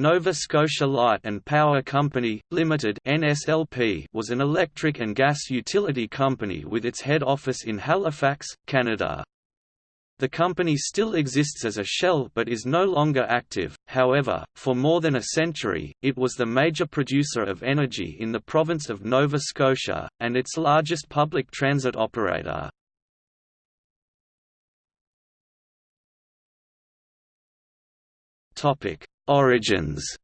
Nova Scotia Light and Power Company, Limited (NSLP) was an electric and gas utility company with its head office in Halifax, Canada. The company still exists as a shell but is no longer active, however, for more than a century, it was the major producer of energy in the province of Nova Scotia, and its largest public transit operator. Origins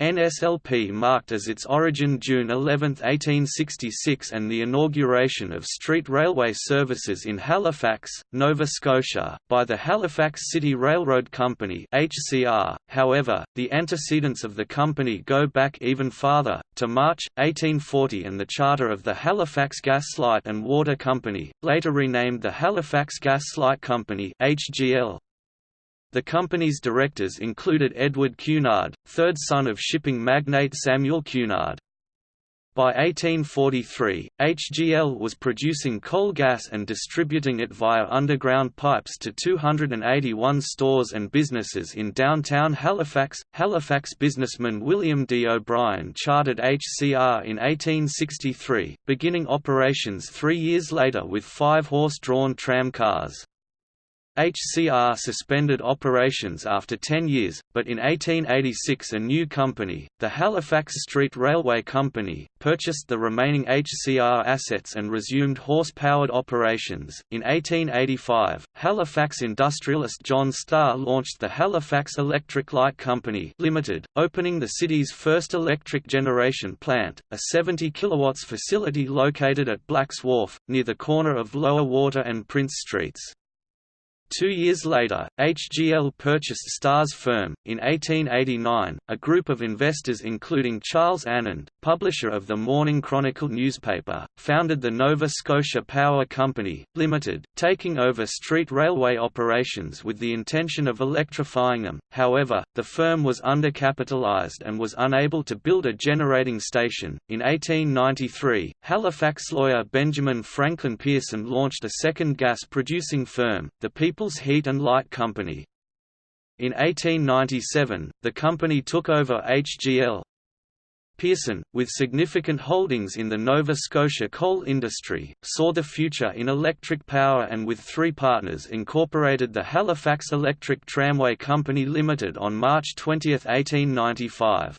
NSLP marked as its origin June 11, 1866 and the inauguration of street railway services in Halifax, Nova Scotia, by the Halifax City Railroad Company HCR. .However, the antecedents of the company go back even farther, to March, 1840 and the charter of the Halifax Gas Light and Water Company, later renamed the Halifax Gas Light Company HGL, the company's directors included Edward Cunard, third son of shipping magnate Samuel Cunard. By 1843, HGL was producing coal gas and distributing it via underground pipes to 281 stores and businesses in downtown Halifax. Halifax businessman William D. O'Brien chartered HCR in 1863, beginning operations three years later with five horse-drawn tram cars. HCR suspended operations after 10 years, but in 1886 a new company, the Halifax Street Railway Company, purchased the remaining HCR assets and resumed horse-powered operations. In 1885, Halifax industrialist John Starr launched the Halifax Electric Light Company Limited, opening the city's first electric generation plant, a 70 kilowatts facility located at Blacks Wharf, near the corner of Lower Water and Prince Streets. Two years later, HGL purchased Starr's firm. In 1889, a group of investors including Charles Annand, publisher of the Morning Chronicle newspaper, founded the Nova Scotia Power Company, Limited, taking over street railway operations with the intention of electrifying them. However, the firm was undercapitalized and was unable to build a generating station. In 1893, Halifax lawyer Benjamin Franklin Pearson launched a second gas producing firm, the People's Heat and Light Company. In 1897, the company took over HGL. Pearson, with significant holdings in the Nova Scotia coal industry, saw the future in electric power and with three partners incorporated the Halifax Electric Tramway Company Limited on March 20, 1895.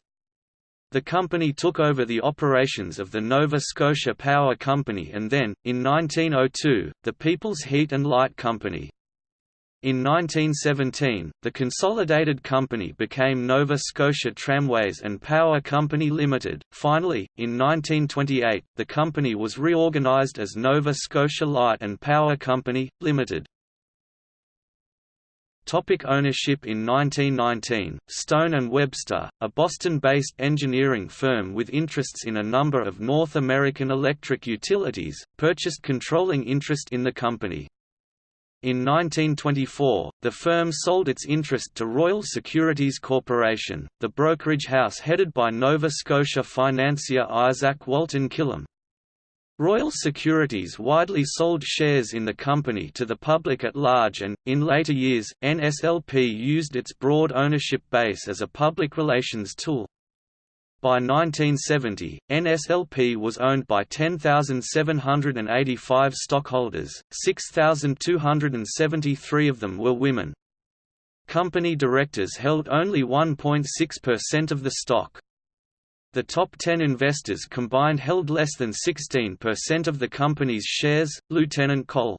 The company took over the operations of the Nova Scotia Power Company and then, in 1902, the People's Heat and Light Company. In 1917, the consolidated company became Nova Scotia Tramways and Power Company Limited. Finally, in 1928, the company was reorganized as Nova Scotia Light and Power Company, Limited. Topic ownership In 1919, Stone & Webster, a Boston-based engineering firm with interests in a number of North American electric utilities, purchased controlling interest in the company. In 1924, the firm sold its interest to Royal Securities Corporation, the brokerage house headed by Nova Scotia financier Isaac Walton Killam. Royal Securities widely sold shares in the company to the public at large and, in later years, NSLP used its broad ownership base as a public relations tool. By 1970, NSLP was owned by 10,785 stockholders, 6,273 of them were women. Company directors held only 1.6% of the stock. The top 10 investors combined held less than 16% of the company's shares. Lieutenant Col.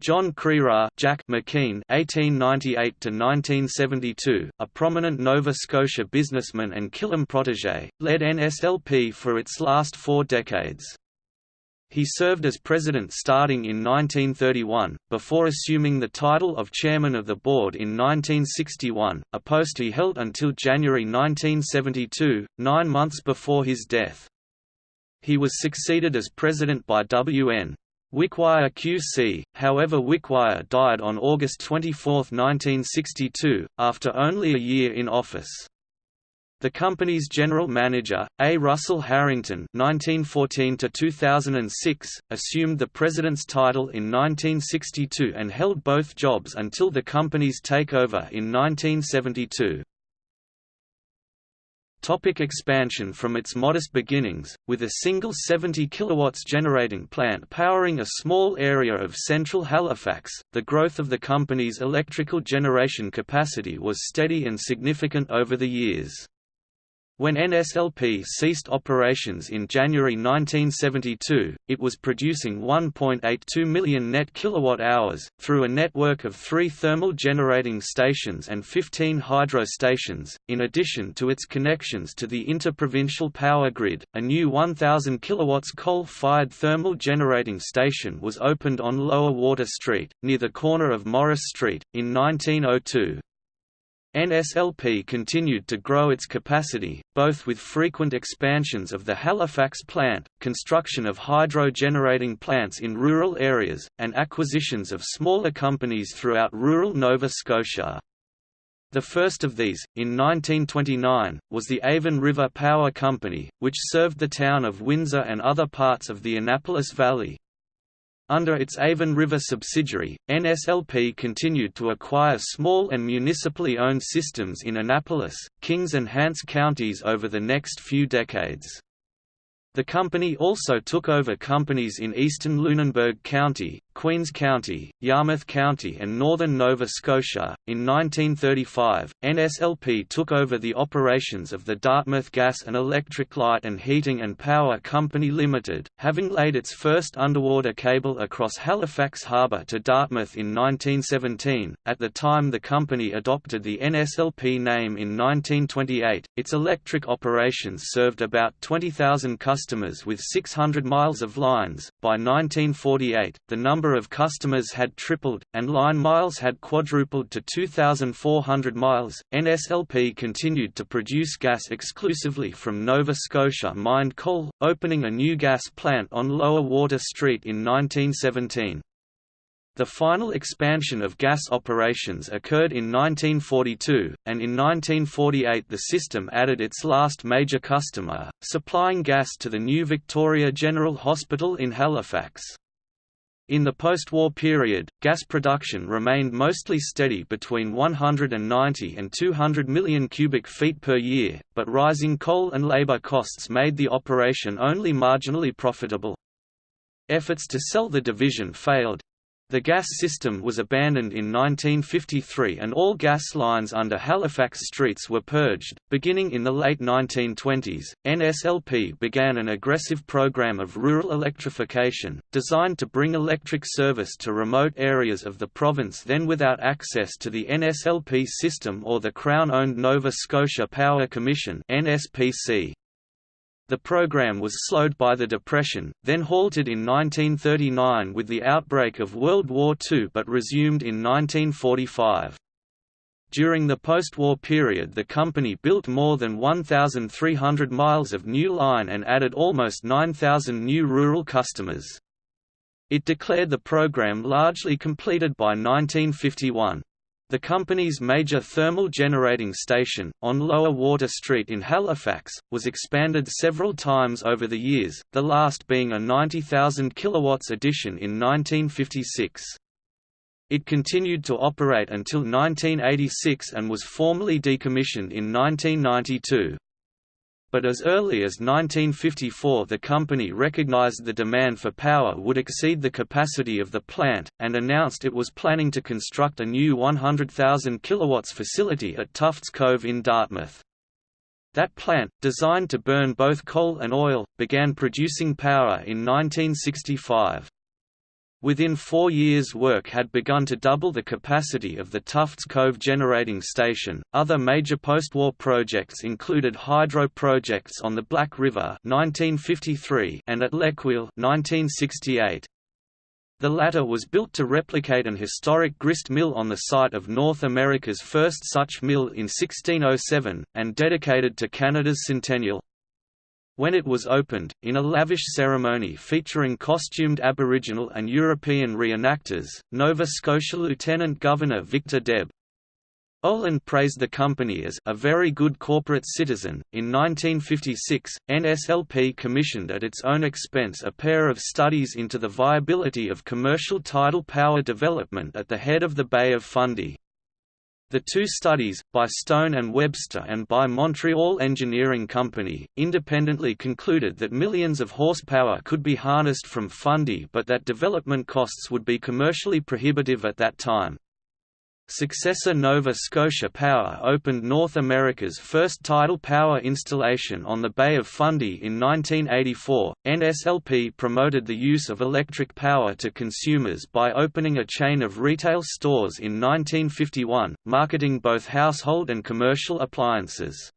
John Crerar Jack McKean (1898–1972), a prominent Nova Scotia businessman and Killam protégé, led NSLP for its last four decades. He served as president starting in 1931, before assuming the title of chairman of the board in 1961, a post he held until January 1972, nine months before his death. He was succeeded as president by W.N. Wickwire QC, however Wickwire died on August 24, 1962, after only a year in office. The company's general manager, A. Russell Harrington (1914–2006), assumed the president's title in 1962 and held both jobs until the company's takeover in 1972. Topic expansion From its modest beginnings, with a single 70 kW generating plant powering a small area of central Halifax, the growth of the company's electrical generation capacity was steady and significant over the years. When NSLP ceased operations in January 1972, it was producing 1.82 million net kilowatt-hours, through a network of three thermal generating stations and 15 hydro stations, in addition to its connections to the interprovincial power grid. A new 1,000 kilowatts coal-fired thermal generating station was opened on Lower Water Street, near the corner of Morris Street, in 1902. NSLP continued to grow its capacity, both with frequent expansions of the Halifax plant, construction of hydro-generating plants in rural areas, and acquisitions of smaller companies throughout rural Nova Scotia. The first of these, in 1929, was the Avon River Power Company, which served the town of Windsor and other parts of the Annapolis Valley. Under its Avon River subsidiary, NSLP continued to acquire small and municipally owned systems in Annapolis, Kings and Hants counties over the next few decades. The company also took over companies in eastern Lunenburg County, Queens County, Yarmouth County, and northern Nova Scotia. In 1935, NSLP took over the operations of the Dartmouth Gas and Electric Light and Heating and Power Company Limited, having laid its first underwater cable across Halifax Harbour to Dartmouth in 1917. At the time the company adopted the NSLP name in 1928, its electric operations served about 20,000 customers with 600 miles of lines. By 1948, the number of customers had tripled, and line miles had quadrupled to 2,400 miles. NSLP continued to produce gas exclusively from Nova Scotia mined coal, opening a new gas plant on Lower Water Street in 1917. The final expansion of gas operations occurred in 1942, and in 1948 the system added its last major customer, supplying gas to the new Victoria General Hospital in Halifax. In the post-war period, gas production remained mostly steady between 190 and 200 million cubic feet per year, but rising coal and labor costs made the operation only marginally profitable. Efforts to sell the division failed, the gas system was abandoned in 1953 and all gas lines under Halifax streets were purged. Beginning in the late 1920s, NSLP began an aggressive program of rural electrification, designed to bring electric service to remote areas of the province then without access to the NSLP system or the Crown-owned Nova Scotia Power Commission (NSPC). The program was slowed by the Depression, then halted in 1939 with the outbreak of World War II but resumed in 1945. During the post-war period the company built more than 1,300 miles of new line and added almost 9,000 new rural customers. It declared the program largely completed by 1951. The company's major thermal generating station, on Lower Water Street in Halifax, was expanded several times over the years, the last being a 90,000 kW addition in 1956. It continued to operate until 1986 and was formally decommissioned in 1992 but as early as 1954 the company recognized the demand for power would exceed the capacity of the plant, and announced it was planning to construct a new 100,000 kW facility at Tufts Cove in Dartmouth. That plant, designed to burn both coal and oil, began producing power in 1965. Within four years, work had begun to double the capacity of the Tufts Cove generating station. Other major post-war projects included hydro projects on the Black River (1953) and at Lequille (1968). The latter was built to replicate an historic grist mill on the site of North America's first such mill in 1607, and dedicated to Canada's centennial. When it was opened, in a lavish ceremony featuring costumed Aboriginal and European reenactors, Nova Scotia Lieutenant Governor Victor Deb Oland praised the company as a very good corporate citizen. In 1956, NSLP commissioned at its own expense a pair of studies into the viability of commercial tidal power development at the head of the Bay of Fundy. The two studies, by Stone and Webster and by Montreal Engineering Company, independently concluded that millions of horsepower could be harnessed from Fundy but that development costs would be commercially prohibitive at that time. Successor Nova Scotia Power opened North America's first tidal power installation on the Bay of Fundy in 1984. NSLP promoted the use of electric power to consumers by opening a chain of retail stores in 1951, marketing both household and commercial appliances.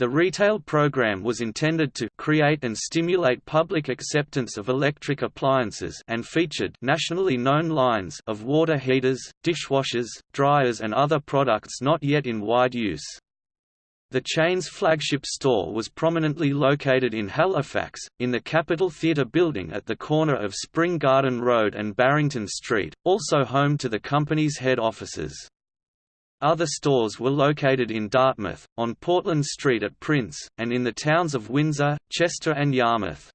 The retail program was intended to create and stimulate public acceptance of electric appliances and featured nationally known lines of water heaters, dishwashers, dryers and other products not yet in wide use. The chain's flagship store was prominently located in Halifax, in the Capitol Theatre building at the corner of Spring Garden Road and Barrington Street, also home to the company's head offices. Other stores were located in Dartmouth, on Portland Street at Prince, and in the towns of Windsor, Chester and Yarmouth.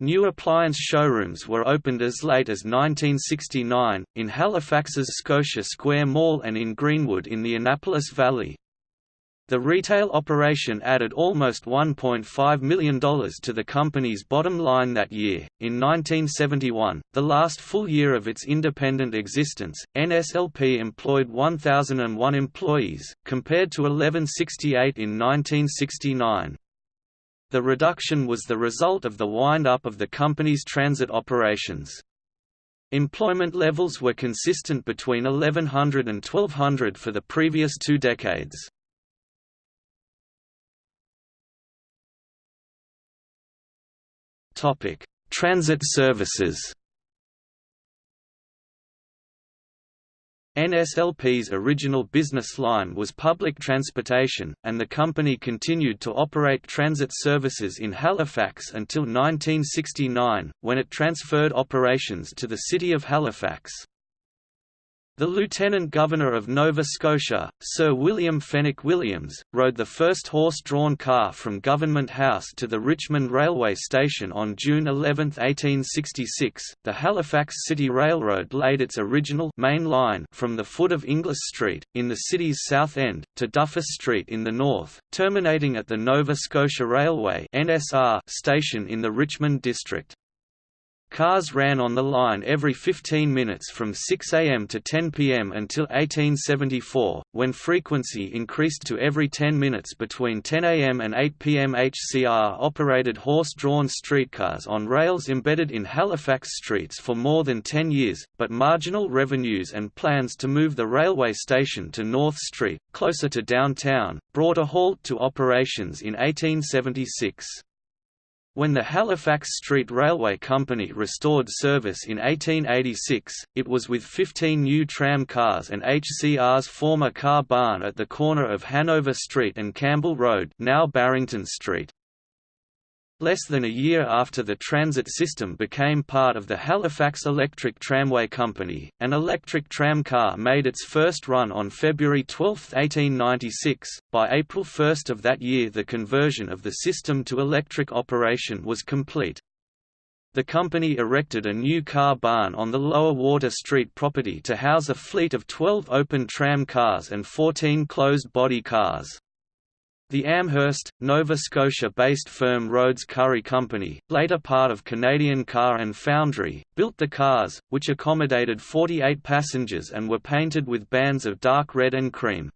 New appliance showrooms were opened as late as 1969, in Halifax's Scotia Square Mall and in Greenwood in the Annapolis Valley. The retail operation added almost $1.5 million to the company's bottom line that year. In 1971, the last full year of its independent existence, NSLP employed 1,001 employees, compared to 1168 in 1969. The reduction was the result of the wind-up of the company's transit operations. Employment levels were consistent between 1100 and 1200 for the previous two decades. Topic: Transit services. NSLP's original business line was public transportation, and the company continued to operate transit services in Halifax until 1969, when it transferred operations to the City of Halifax. The Lieutenant Governor of Nova Scotia, Sir William Fenwick Williams, rode the first horse-drawn car from Government House to the Richmond Railway Station on June 11, 1866. The Halifax City Railroad laid its original main line from the foot of Inglis Street, in the city's south end, to Duffus Street in the north, terminating at the Nova Scotia Railway (NSR) station in the Richmond district. Cars ran on the line every 15 minutes from 6 am to 10 pm until 1874, when frequency increased to every 10 minutes between 10 am and 8 pm. HCR operated horse-drawn streetcars on rails embedded in Halifax streets for more than 10 years, but marginal revenues and plans to move the railway station to North Street, closer to downtown, brought a halt to operations in 1876. When the Halifax Street Railway Company restored service in 1886, it was with 15 new tram cars and HCR's former car barn at the corner of Hanover Street and Campbell Road now Barrington Street. Less than a year after the transit system became part of the Halifax Electric Tramway Company, an electric tram car made its first run on February 12, 1896. By April 1 of that year, the conversion of the system to electric operation was complete. The company erected a new car barn on the Lower Water Street property to house a fleet of 12 open tram cars and 14 closed-body cars. The Amherst, Nova Scotia-based firm Rhodes Curry Company, later part of Canadian Car and Foundry, built the cars, which accommodated 48 passengers and were painted with bands of dark red and cream.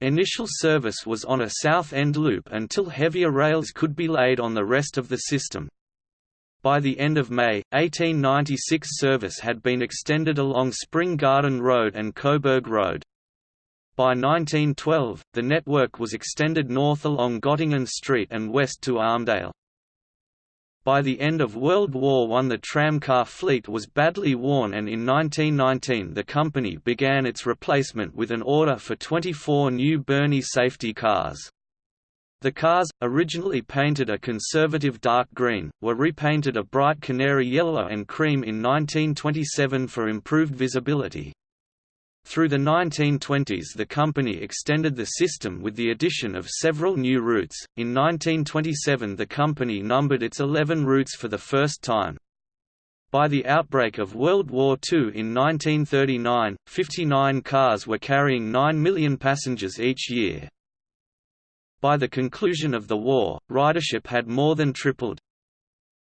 Initial service was on a south end loop until heavier rails could be laid on the rest of the system. By the end of May, 1896 service had been extended along Spring Garden Road and Coburg Road. By 1912, the network was extended north along Gottingen Street and west to Armdale. By the end of World War I the tramcar fleet was badly worn and in 1919 the company began its replacement with an order for 24 new Birney safety cars. The cars, originally painted a conservative dark green, were repainted a bright canary yellow and cream in 1927 for improved visibility. Through the 1920s the company extended the system with the addition of several new routes. In 1927 the company numbered its 11 routes for the first time. By the outbreak of World War II in 1939, 59 cars were carrying 9 million passengers each year. By the conclusion of the war, ridership had more than tripled.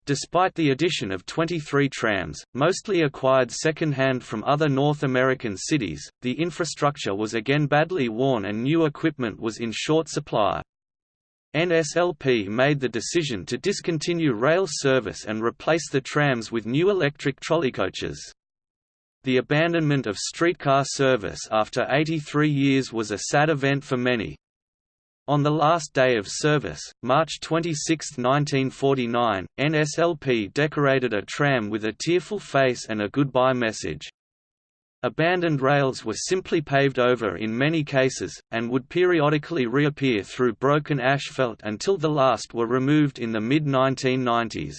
Despite the addition of 23 trams, mostly acquired second-hand from other North American cities, the infrastructure was again badly worn and new equipment was in short supply. NSLP made the decision to discontinue rail service and replace the trams with new electric trolleycoaches. The abandonment of streetcar service after 83 years was a sad event for many. On the last day of service, March 26, 1949, NSLP decorated a tram with a tearful face and a goodbye message. Abandoned rails were simply paved over in many cases, and would periodically reappear through broken asphalt until the last were removed in the mid-1990s.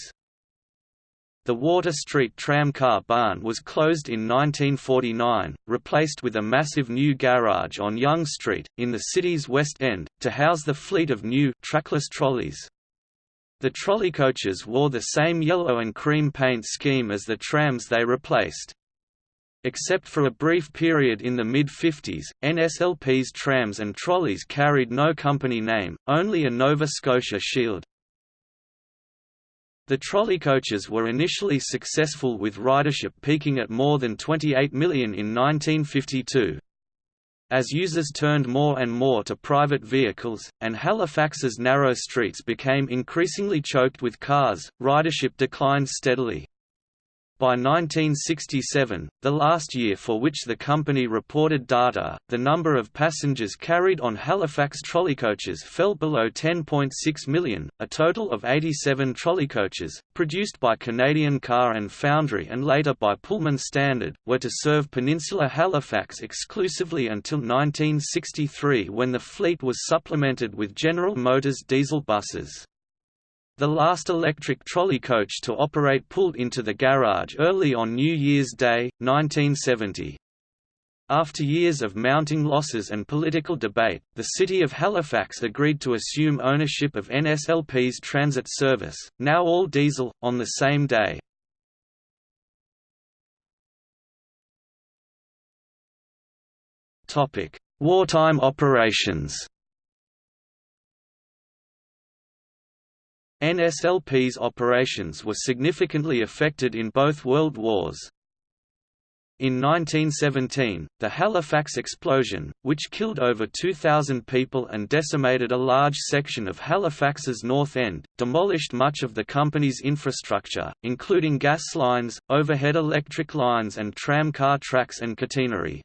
The Water Street tramcar barn was closed in 1949, replaced with a massive new garage on Yonge Street, in the city's West End, to house the fleet of new trackless trolleys. The trolley coaches wore the same yellow and cream paint scheme as the trams they replaced. Except for a brief period in the mid-50s, NSLP's trams and trolleys carried no company name, only a Nova Scotia shield. The trolley coaches were initially successful with ridership peaking at more than 28 million in 1952. As users turned more and more to private vehicles, and Halifax's narrow streets became increasingly choked with cars, ridership declined steadily. By 1967, the last year for which the company reported data, the number of passengers carried on Halifax trolleycoaches fell below 10.6 million. A total of 87 trolleycoaches, produced by Canadian Car and Foundry and later by Pullman Standard, were to serve Peninsula Halifax exclusively until 1963 when the fleet was supplemented with General Motors diesel buses. The last electric trolley coach to operate pulled into the garage early on New Year's Day, 1970. After years of mounting losses and political debate, the City of Halifax agreed to assume ownership of NSLP's transit service, now all diesel, on the same day. Wartime operations NSLP's operations were significantly affected in both World Wars. In 1917, the Halifax explosion, which killed over 2,000 people and decimated a large section of Halifax's north end, demolished much of the company's infrastructure, including gas lines, overhead electric lines and tramcar tracks and catenary.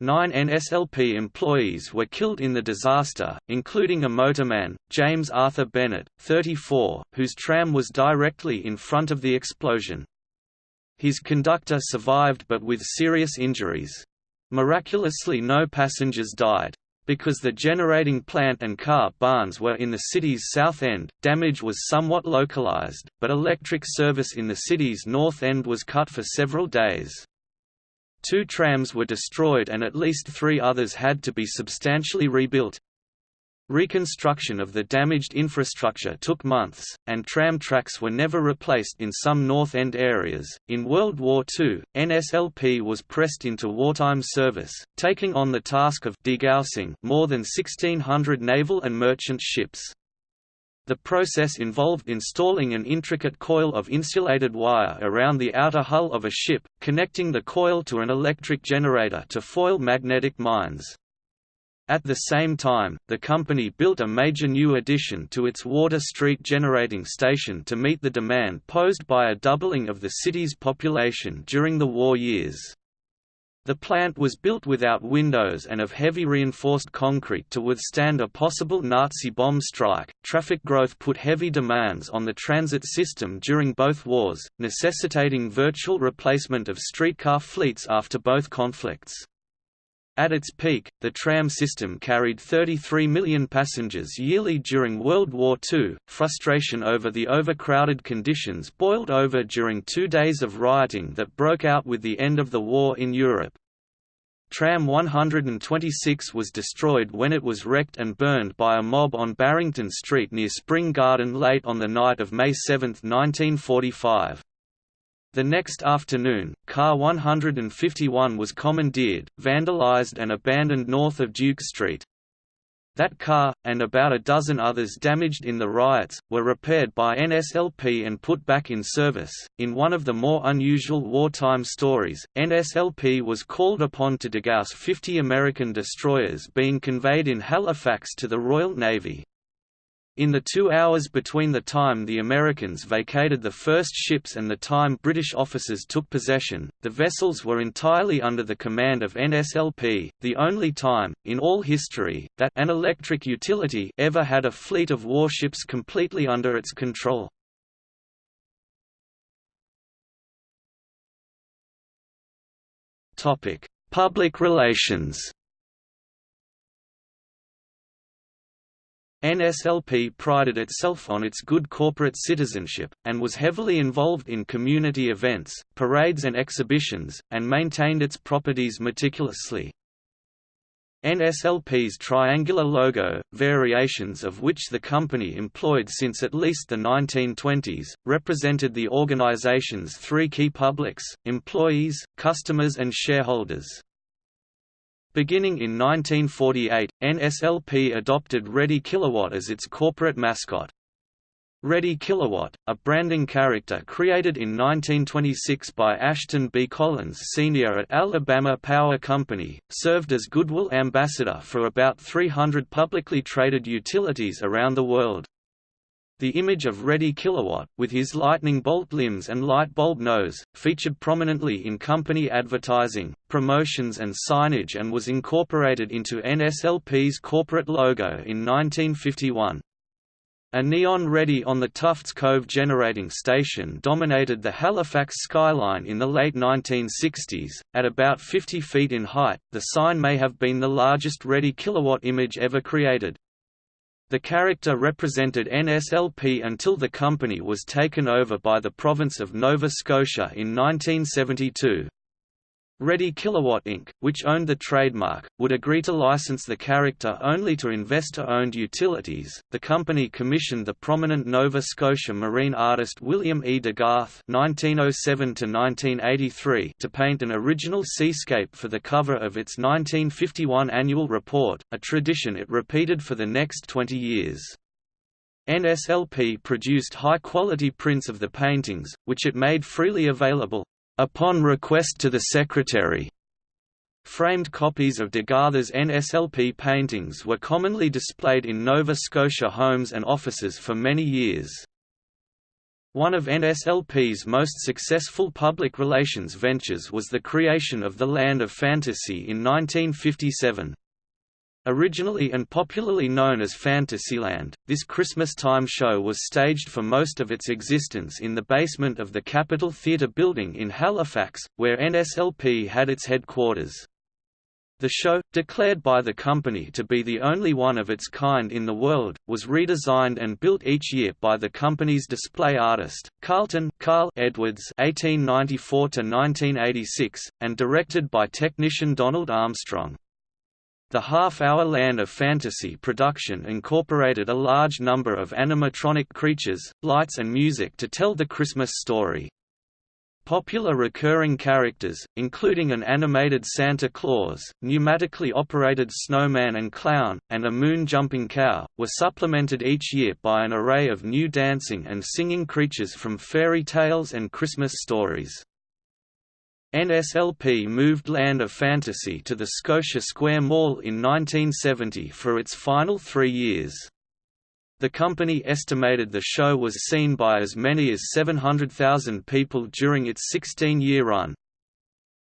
Nine NSLP employees were killed in the disaster, including a motorman, James Arthur Bennett, 34, whose tram was directly in front of the explosion. His conductor survived but with serious injuries. Miraculously no passengers died. Because the generating plant and car barns were in the city's south end, damage was somewhat localized, but electric service in the city's north end was cut for several days. Two trams were destroyed and at least three others had to be substantially rebuilt. Reconstruction of the damaged infrastructure took months, and tram tracks were never replaced in some North End areas. In World War II, NSLP was pressed into wartime service, taking on the task of degaussing more than 1,600 naval and merchant ships. The process involved installing an intricate coil of insulated wire around the outer hull of a ship, connecting the coil to an electric generator to foil magnetic mines. At the same time, the company built a major new addition to its Water Street generating station to meet the demand posed by a doubling of the city's population during the war years. The plant was built without windows and of heavy reinforced concrete to withstand a possible Nazi bomb strike. Traffic growth put heavy demands on the transit system during both wars, necessitating virtual replacement of streetcar fleets after both conflicts. At its peak, the tram system carried 33 million passengers yearly during World War II. Frustration over the overcrowded conditions boiled over during two days of rioting that broke out with the end of the war in Europe. Tram 126 was destroyed when it was wrecked and burned by a mob on Barrington Street near Spring Garden late on the night of May 7, 1945. The next afternoon, Car 151 was commandeered, vandalized and abandoned north of Duke Street. That car, and about a dozen others damaged in the riots, were repaired by NSLP and put back in service. In one of the more unusual wartime stories, NSLP was called upon to degauss 50 American destroyers being conveyed in Halifax to the Royal Navy. In the two hours between the time the Americans vacated the first ships and the time British officers took possession, the vessels were entirely under the command of NSLP, the only time, in all history, that an electric utility ever had a fleet of warships completely under its control. Public relations NSLP prided itself on its good corporate citizenship, and was heavily involved in community events, parades and exhibitions, and maintained its properties meticulously. NSLP's triangular logo, variations of which the company employed since at least the 1920s, represented the organization's three key publics, employees, customers and shareholders. Beginning in 1948, NSLP adopted Reddy Kilowatt as its corporate mascot. Reddy Kilowatt, a branding character created in 1926 by Ashton B. Collins Sr. at Alabama Power Company, served as goodwill ambassador for about 300 publicly traded utilities around the world. The image of Reddy Kilowatt, with his lightning bolt limbs and light bulb nose, featured prominently in company advertising, promotions and signage and was incorporated into NSLP's corporate logo in 1951. A neon Reddy on the Tufts Cove generating station dominated the Halifax skyline in the late 1960s. At about 50 feet in height, the sign may have been the largest Reddy Kilowatt image ever created. The character represented NSLP until the company was taken over by the province of Nova Scotia in 1972. Reddy Kilowatt Inc., which owned the trademark, would agree to license the character only to investor-owned utilities. The company commissioned the prominent Nova Scotia marine artist William E. deGarthe (1907–1983) to paint an original seascape for the cover of its 1951 annual report, a tradition it repeated for the next 20 years. NSLP produced high-quality prints of the paintings, which it made freely available, upon request to the Secretary. Framed copies of deGarthe's NSLP paintings were commonly displayed in Nova Scotia homes and offices for many years. One of NSLP's most successful public relations ventures was the creation of the Land of Fantasy in 1957. Originally and popularly known as Fantasyland, this Christmas-time show was staged for most of its existence in the basement of the Capitol Theatre building in Halifax, where NSLP had its headquarters. The show, declared by the company to be the only one of its kind in the world, was redesigned and built each year by the company's display artist, Carlton Carl Edwards (1894–1986), and directed by technician Donald Armstrong. The half-hour Land of Fantasy production incorporated a large number of animatronic creatures, lights and music to tell the Christmas story. Popular recurring characters, including an animated Santa Claus, pneumatically operated snowman and clown, and a moon-jumping cow, were supplemented each year by an array of new dancing and singing creatures from fairy tales and Christmas stories. NSLP moved Land of Fantasy to the Scotia Square Mall in 1970 for its final three years. The company estimated the show was seen by as many as 700,000 people during its 16-year run.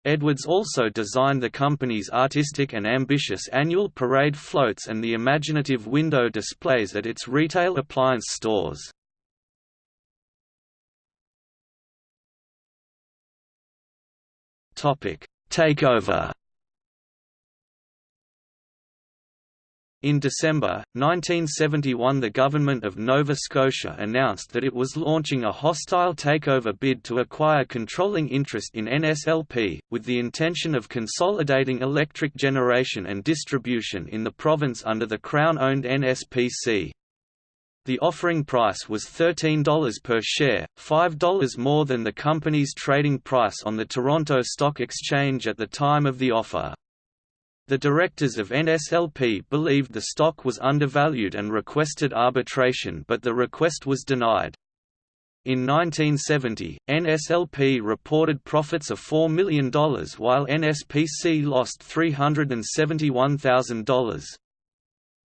Edwards also designed the company's artistic and ambitious annual parade floats and the imaginative window displays at its retail appliance stores. Topic: Takeover. In December, 1971 the government of Nova Scotia announced that it was launching a hostile takeover bid to acquire controlling interest in NSLP, with the intention of consolidating electric generation and distribution in the province under the Crown-owned NSPC. The offering price was $13 per share, $5 more than the company's trading price on the Toronto Stock Exchange at the time of the offer. The directors of NSLP believed the stock was undervalued and requested arbitration but the request was denied. In 1970, NSLP reported profits of $4 million while NSPC lost $371,000.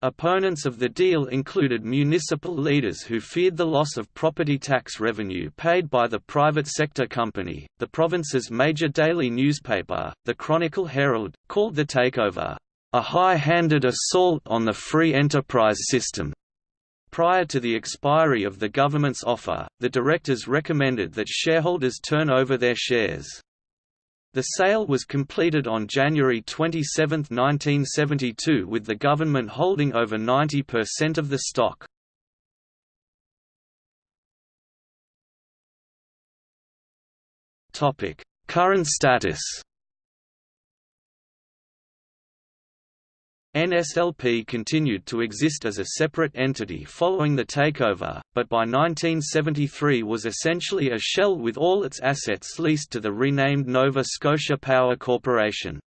Opponents of the deal included municipal leaders who feared the loss of property tax revenue paid by the private sector company. The province's major daily newspaper, the Chronicle Herald, called the takeover a high-handed assault on the free enterprise system. Prior to the expiry of the government's offer, the directors recommended that shareholders turn over their shares. The sale was completed on January 27, 1972 with the government holding over 90% of the stock. Current status NSLP continued to exist as a separate entity following the takeover, but by 1973 was essentially a shell with all its assets leased to the renamed Nova Scotia Power Corporation.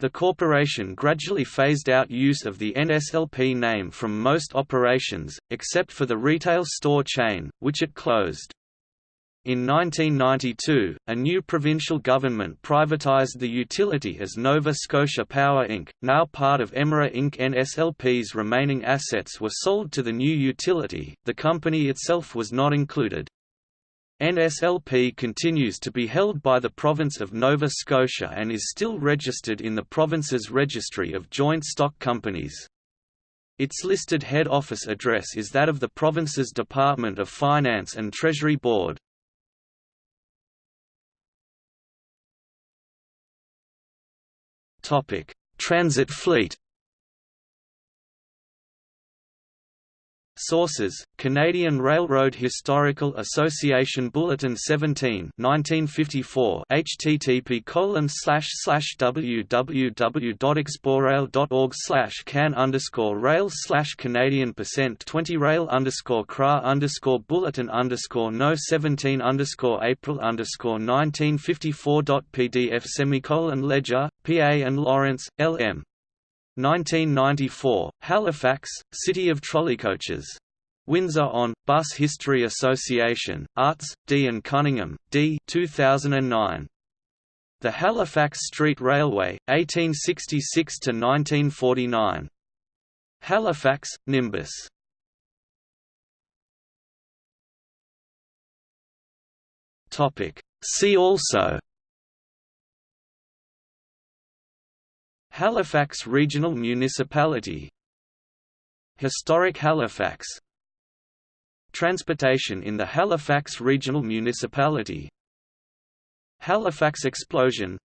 The corporation gradually phased out use of the NSLP name from most operations, except for the retail store chain, which it closed. In 1992, a new provincial government privatised the utility as Nova Scotia Power Inc., now part of Emera Inc. NSLP's remaining assets were sold to the new utility, the company itself was not included. NSLP continues to be held by the province of Nova Scotia and is still registered in the province's registry of joint stock companies. Its listed head office address is that of the province's Department of Finance and Treasury Board. Topic: Transit fleet Sources: Canadian Railroad Historical Association Bulletin 17, 1954. http colon slash slash www.exporail.org slash can underscore rail slash Canadian percent 20 rail underscore cra underscore bulletin underscore no 17 underscore April underscore 1954. PDF semicolon ledger, PA and Lawrence, L.M. 1994, Halifax, City of Trolleycoaches. Windsor on, Bus History Association, Arts, D. and Cunningham, D. 2009. The Halifax Street Railway, 1866–1949. Halifax, Nimbus. See also Halifax Regional Municipality. Historic Halifax. Transportation in the Halifax Regional Municipality. Halifax Explosion.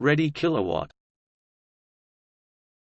Reddy Kilowatt